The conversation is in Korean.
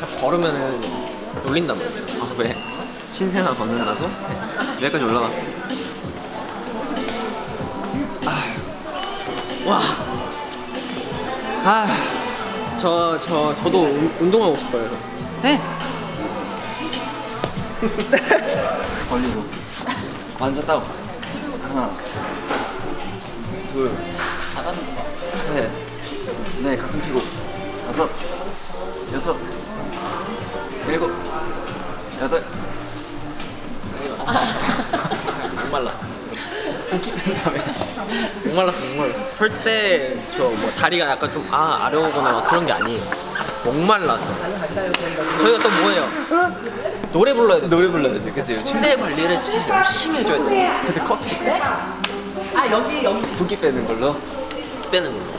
자, 걸으면은 놀린단 말이야. 아 왜? 신생아 걷는다고? 여기까지 올라가 와. 아, 저, 저, 저도 운- 운동하고 싶어요. 해! 벌리고 완전 따고 하나 둘 셋, 네 가슴 펴고 여섯 일곱 여덟 목말라. 목말랐어, 목말랐어. 절대 저 뭐 다리가 약간 좀 아, 아려오거나 막 그런 게 아니에요. 목말라서. 저희가 또 뭐예요? 노래 불러야 돼. 노래 불러야지 그치 침대 관리를 진짜 열심히 해줘야 돼. 근데 커피 아 여기 여기 붓기 빼는 걸로 빼는 걸로.